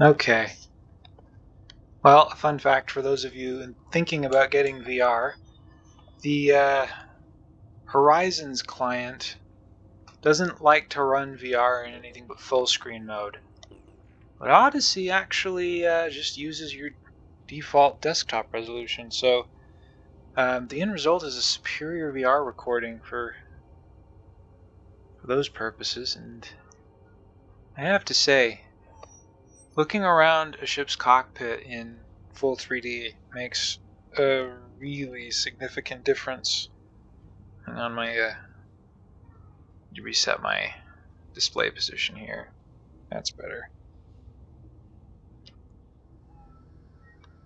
Okay. Well, a fun fact for those of you thinking about getting VR, the uh, Horizons client doesn't like to run VR in anything but full screen mode. But Odyssey actually uh, just uses your default desktop resolution, so um, the end result is a superior VR recording for, for those purposes, and I have to say, Looking around a ship's cockpit in full 3D makes a really significant difference. Hang on, my uh, reset my display position here. That's better.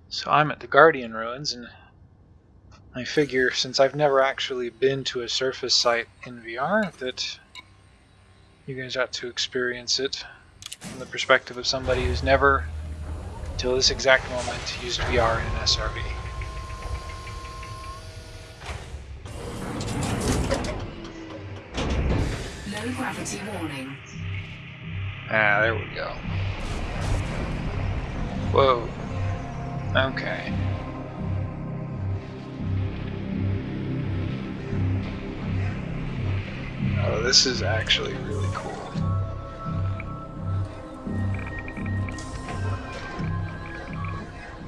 So I'm at the Guardian ruins, and I figure since I've never actually been to a surface site in VR that you guys ought to experience it from the perspective of somebody who's never, until this exact moment, used VR in an SRV. Low gravity warning. Ah, there we go. Whoa. Okay. Oh, this is actually really cool.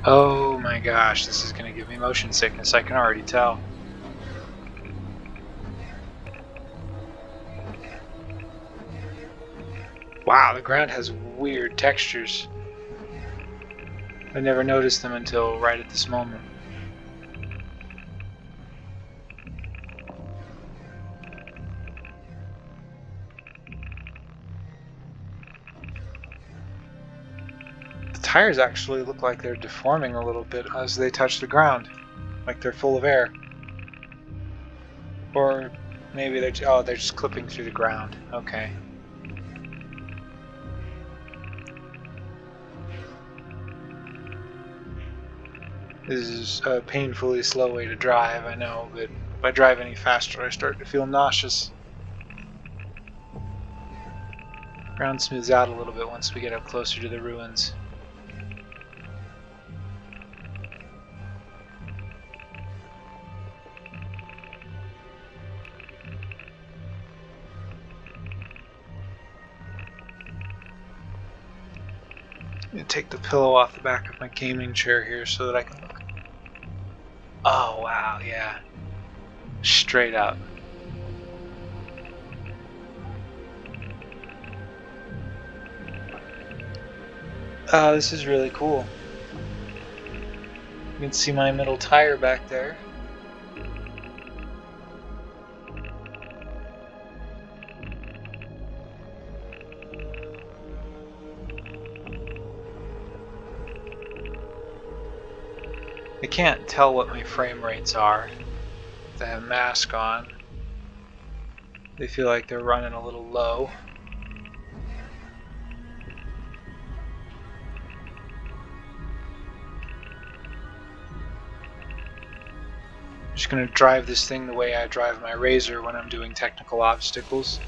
Oh my gosh, this is going to give me motion sickness, I can already tell. Wow, the ground has weird textures. I never noticed them until right at this moment. Tires actually look like they're deforming a little bit as they touch the ground, like they're full of air. Or maybe they're oh they're just clipping through the ground. Okay. This is a painfully slow way to drive, I know, but if I drive any faster I start to feel nauseous. Ground smooths out a little bit once we get up closer to the ruins. Take the pillow off the back of my gaming chair here so that I can look. Oh, wow, yeah. Straight up. Oh, this is really cool. You can see my middle tire back there. I can't tell what my frame rates are. They have mask on. They feel like they're running a little low. I'm just going to drive this thing the way I drive my Razor when I'm doing technical obstacles.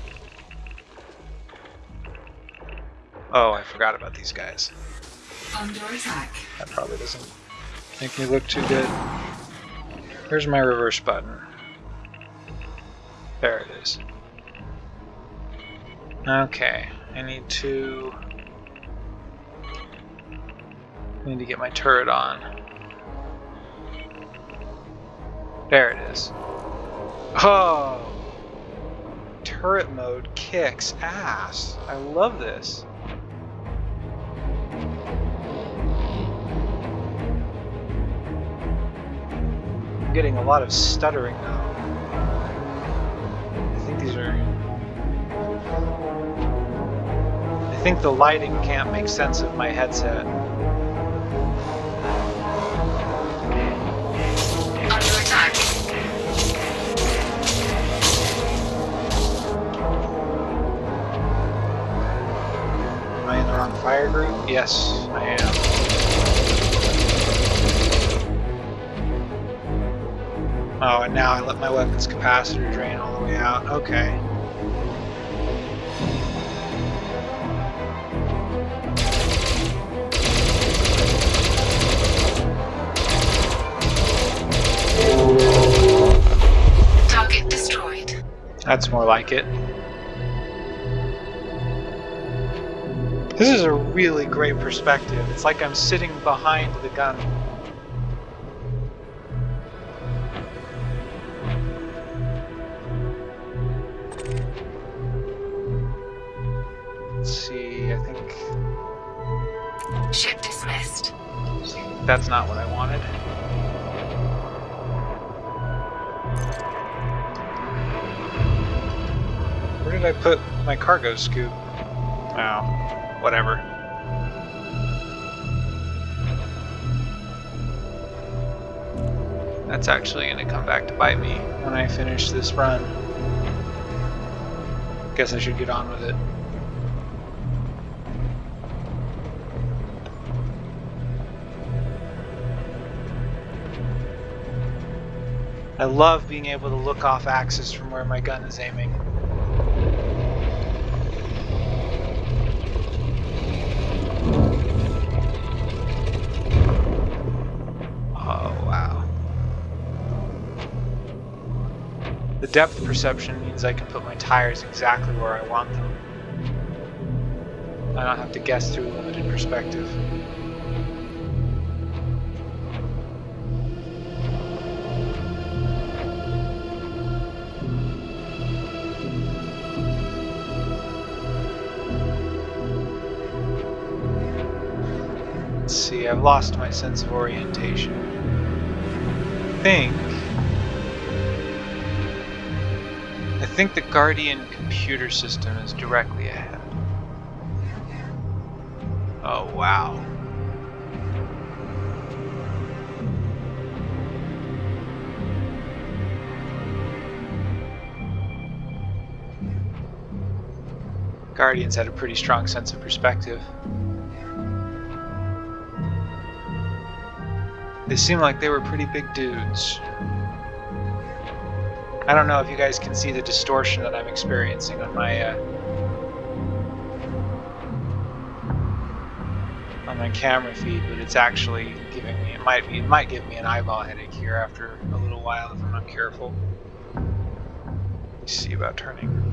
Oh, I forgot about these guys. Under attack. That probably doesn't Make me look too good. Where's my reverse button? There it is. Okay, I need to... I need to get my turret on. There it is. Oh! Turret mode kicks ass. I love this. Getting a lot of stuttering now. I think these are... I think the lighting can't make sense of my headset. Am I in the wrong fire group? Yes, I am. Oh, and now I let my weapon's capacitor drain all the way out. Okay. Target destroyed. That's more like it. This is a really great perspective. It's like I'm sitting behind the gun. That's not what I wanted. Where did I put my cargo scoop? Oh, whatever. That's actually going to come back to bite me when I finish this run. Guess I should get on with it. I love being able to look off axis from where my gun is aiming. Oh, wow. The depth perception means I can put my tires exactly where I want them. I don't have to guess through limited perspective. I've lost my sense of orientation. I think. I think the Guardian computer system is directly ahead. Oh, wow. Guardians had a pretty strong sense of perspective. They seem like they were pretty big dudes. I don't know if you guys can see the distortion that I'm experiencing on my uh, on my camera feed, but it's actually giving me it might be it might give me an eyeball headache here after a little while if I'm not careful. Let's see about turning.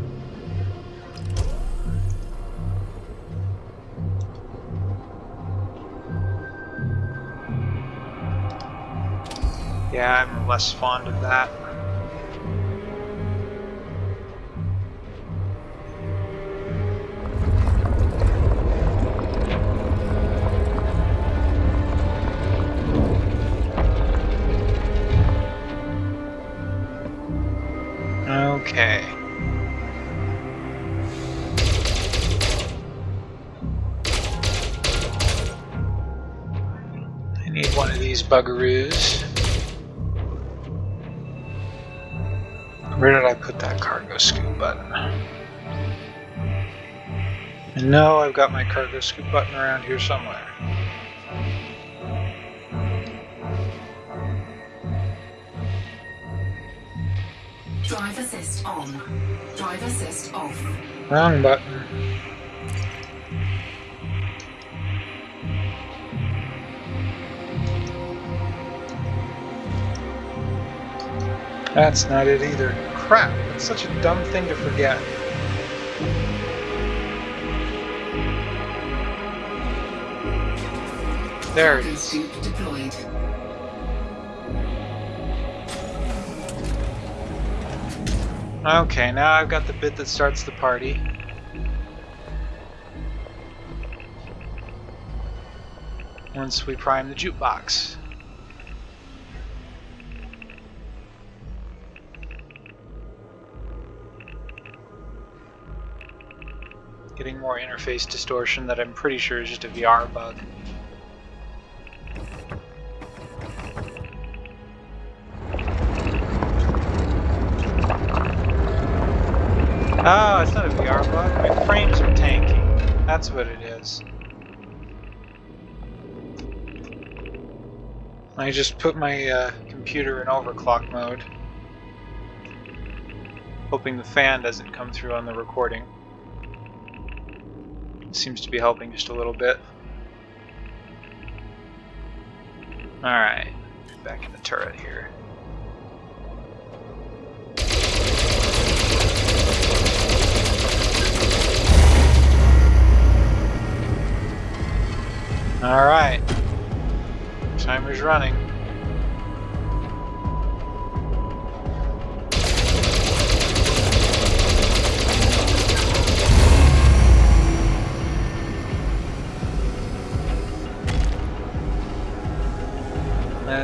Yeah, I'm less fond of that. Okay. I need one of these buggeroos. Where did I put that cargo scoop button? I know I've got my cargo scoop button around here somewhere. Drive assist on. Drive assist off. Wrong button. That's not it either. Crap, that's such a dumb thing to forget. There it is. Okay, now I've got the bit that starts the party. Once we prime the jukebox. Getting more interface distortion that I'm pretty sure is just a VR bug. Oh, it's not a VR bug. My frames are tanking. That's what it is. I just put my uh, computer in overclock mode. Hoping the fan doesn't come through on the recording seems to be helping just a little bit. Alright, back in the turret here. Alright, timer's running.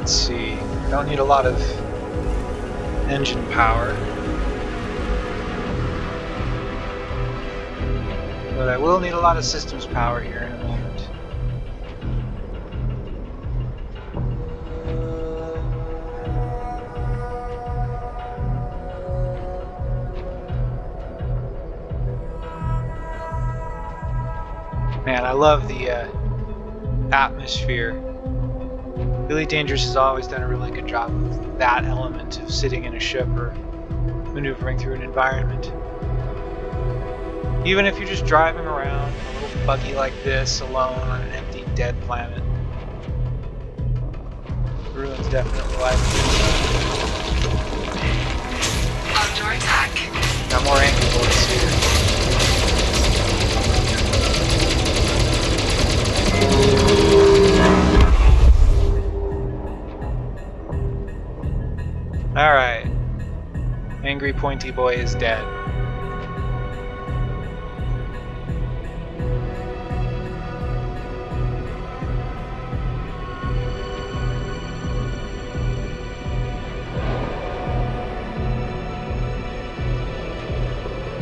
Let's see. Don't need a lot of engine power. But I will need a lot of systems power here in a moment. Man, I love the uh, atmosphere. Elite Dangerous has always done a really good job of that element of sitting in a ship or maneuvering through an environment. Even if you're just driving around a little buggy like this alone on an empty, dead planet. Ruins definitely life. Under attack. Got more angry boys here. Alright. Angry pointy boy is dead.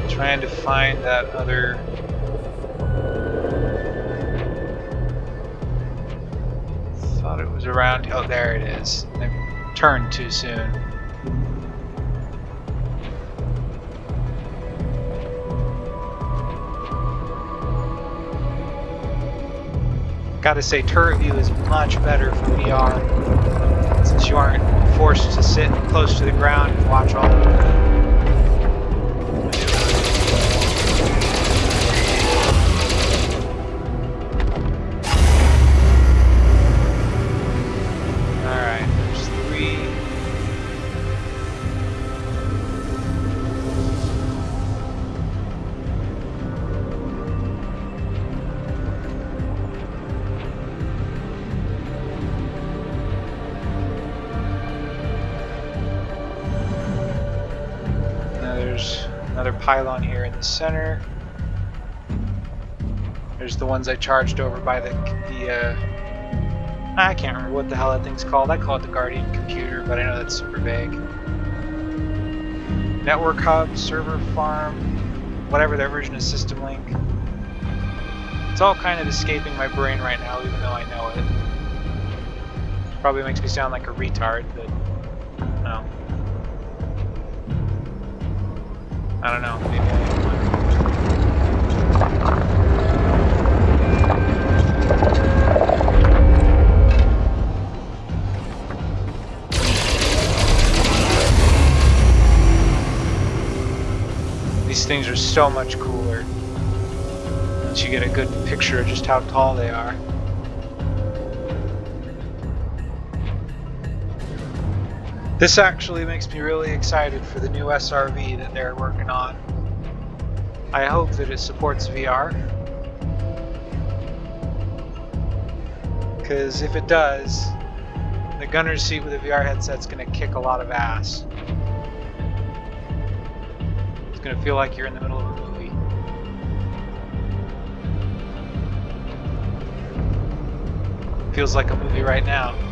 Trying to find that other thought it was around oh there it is. I turned too soon. Gotta say, turret view is much better for VR since you aren't forced to sit close to the ground and watch all pylon here in the center. There's the ones I charged over by the the uh, I can't remember what the hell that thing's called. I call it the Guardian computer, but I know that's super vague. Network hub, server farm, whatever their version of System Link. It's all kind of escaping my brain right now, even though I know it. Probably makes me sound like a retard, but no. I don't know. Maybe I. These things are so much cooler once you get a good picture of just how tall they are. This actually makes me really excited for the new SRV that they're working on. I hope that it supports VR. Because if it does, the gunner's seat with a VR headset's going to kick a lot of ass. It's going to feel like you're in the middle of a movie. Feels like a movie right now.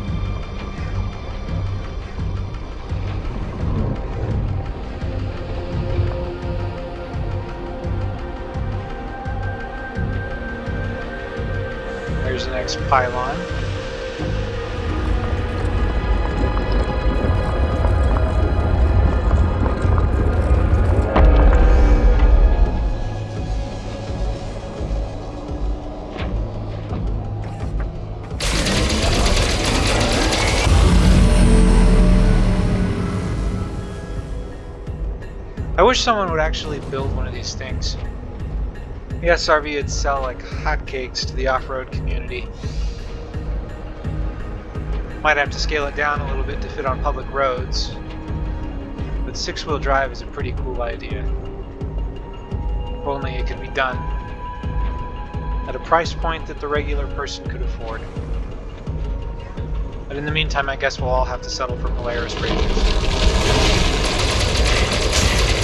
The next pylon. I wish someone would actually build one of these things. The SRV would sell like hotcakes to the off-road community. Might have to scale it down a little bit to fit on public roads. But six-wheel drive is a pretty cool idea. If only it could be done at a price point that the regular person could afford. But in the meantime, I guess we'll all have to settle for Polaris bridges.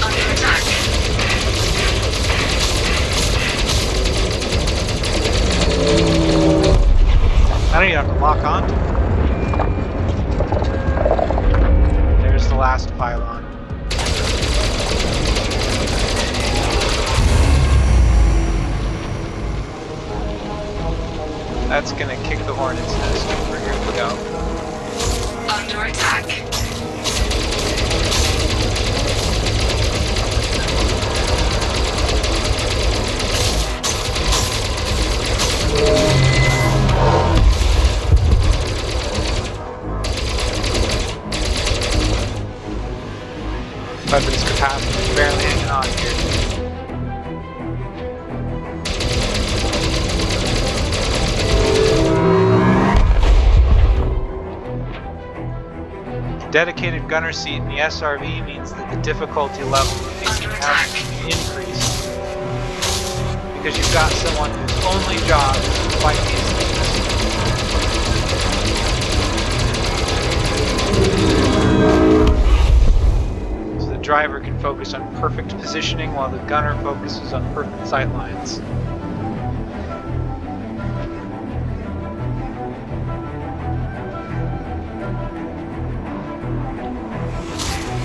Under attack. I don't Weapons capacity barely hanging on here. Dedicated gunner seat in the SRV means that the difficulty level of Under encounters increased. Because you've got someone whose only job is to fight these driver can focus on perfect positioning while the gunner focuses on perfect sight lines.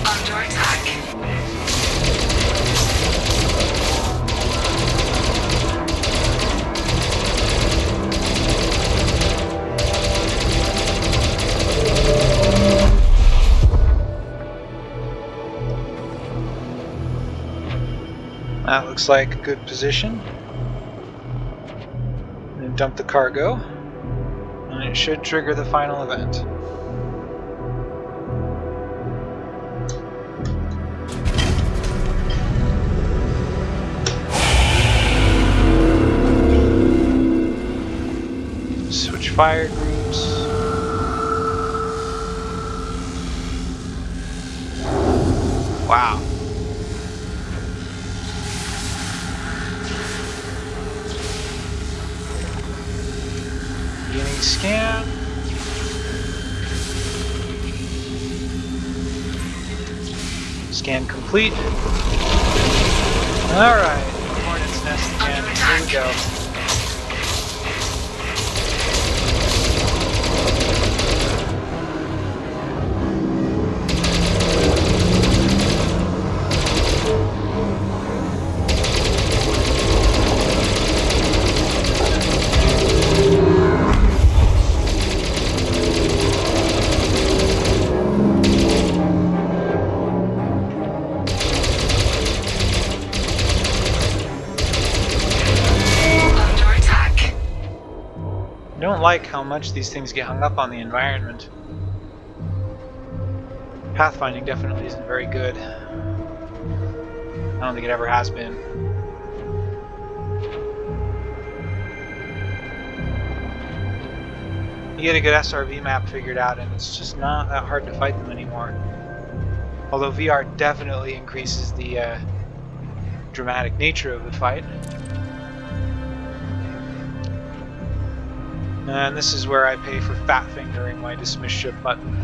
Under attack. Looks like a good position. Then dump the cargo. And it should trigger the final event. Switch fire groups. Wow. Scan complete. Alright, Hornet's Nest again. Here we go. Don't like how much these things get hung up on the environment. Pathfinding definitely isn't very good. I don't think it ever has been. You get a good SRV map figured out and it's just not that hard to fight them anymore. Although VR definitely increases the uh, dramatic nature of the fight. And this is where I pay for fat fingering my dismiss ship button.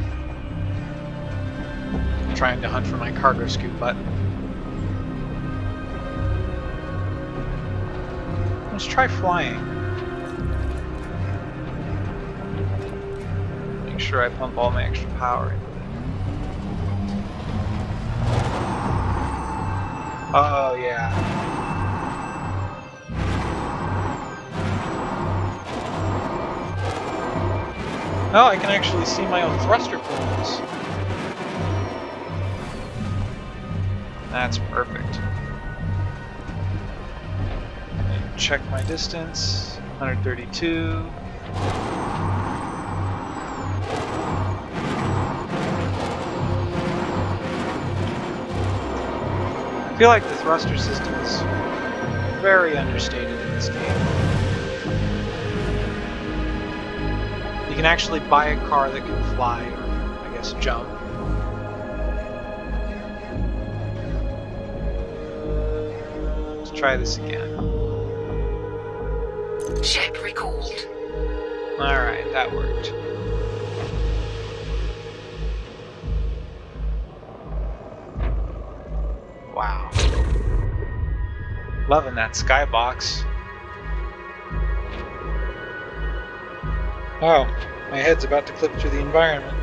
Trying to hunt for my cargo scoop button. Let's try flying. Make sure I pump all my extra power in. Oh yeah. Oh, I can actually see my own thruster plumes. That's perfect. And check my distance. 132. I feel like the thruster system is very understated in this game. You can actually buy a car that can fly, or I guess jump. Let's try this again. Ship recalled. Alright, that worked. Wow. Loving that skybox. Oh, my head's about to clip through the environment.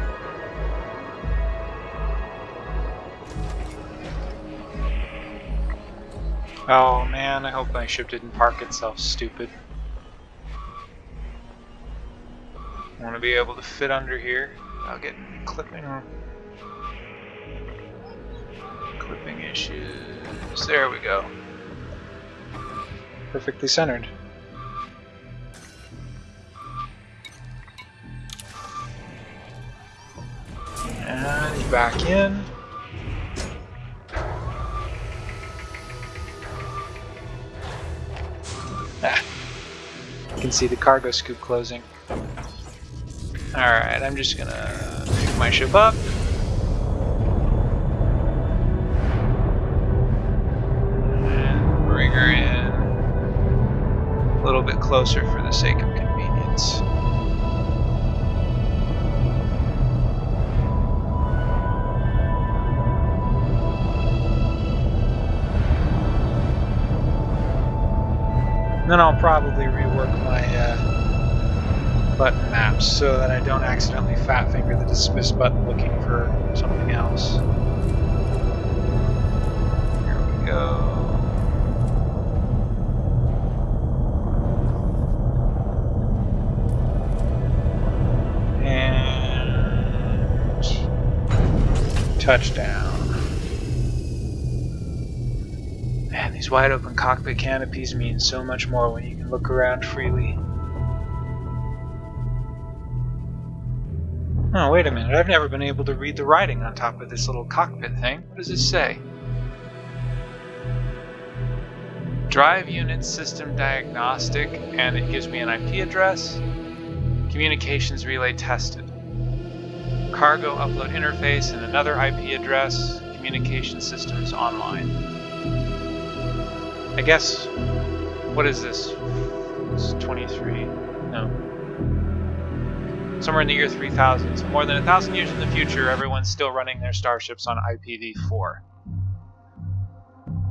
Oh man, I hope my ship didn't park itself stupid. I want to be able to fit under here. I'll get clipping clipping issues. There we go. Perfectly centered. Back in. Ah. You can see the cargo scoop closing. Alright, I'm just gonna pick my ship up. And bring her in a little bit closer for the sake of so that I don't accidentally fat finger the dismiss button looking for something else. Here we go. And touchdown. Man, these wide open cockpit canopies mean so much more when you can look around freely. Oh, wait a minute. I've never been able to read the writing on top of this little cockpit thing. What does it say? Drive unit system diagnostic, and it gives me an IP address. Communications relay tested. Cargo upload interface and another IP address. Communication systems online. I guess, what is this? It's 23, no. Somewhere in the year 3000, so more than a thousand years in the future, everyone's still running their starships on IPv4.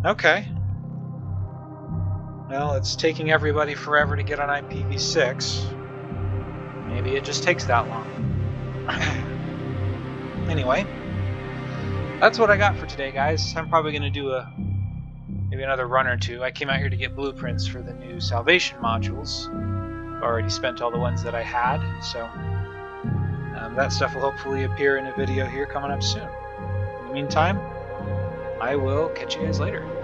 Okay. Well, it's taking everybody forever to get on IPv6. Maybe it just takes that long. anyway, that's what I got for today, guys. I'm probably going to do a maybe another run or two. I came out here to get blueprints for the new salvation modules. Already spent all the ones that I had, so that stuff will hopefully appear in a video here coming up soon. In the meantime, I will catch you guys later.